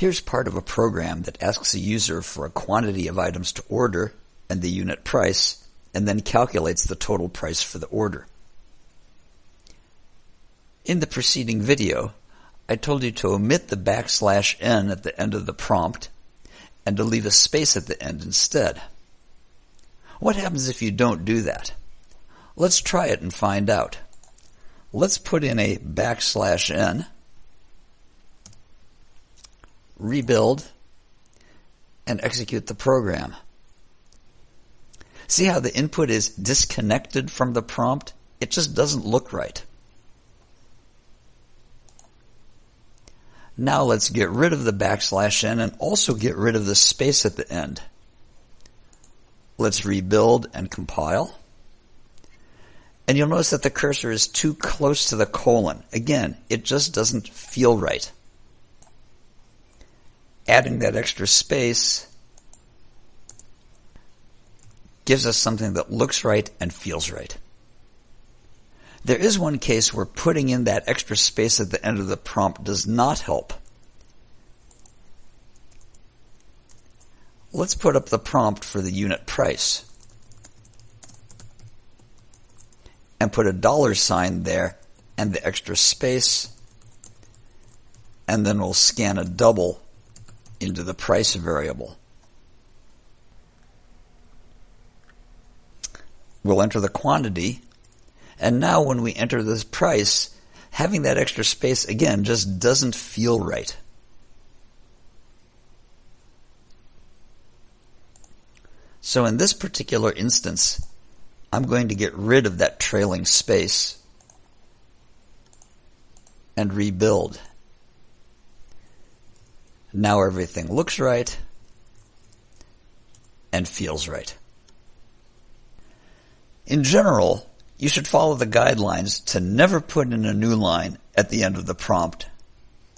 Here's part of a program that asks a user for a quantity of items to order and the unit price, and then calculates the total price for the order. In the preceding video, I told you to omit the backslash n at the end of the prompt and to leave a space at the end instead. What happens if you don't do that? Let's try it and find out. Let's put in a backslash n, rebuild, and execute the program. See how the input is disconnected from the prompt? It just doesn't look right. Now let's get rid of the backslash n and also get rid of the space at the end. Let's rebuild and compile. And you'll notice that the cursor is too close to the colon. Again, it just doesn't feel right. Adding that extra space gives us something that looks right and feels right. There is one case where putting in that extra space at the end of the prompt does not help. Let's put up the prompt for the unit price. And put a dollar sign there and the extra space. And then we'll scan a double into the price variable. We'll enter the quantity and now when we enter this price, having that extra space again just doesn't feel right. So in this particular instance, I'm going to get rid of that trailing space and rebuild. Now everything looks right and feels right. In general, you should follow the guidelines to never put in a new line at the end of the prompt,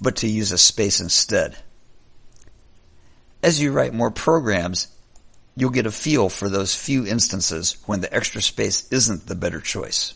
but to use a space instead. As you write more programs, you'll get a feel for those few instances when the extra space isn't the better choice.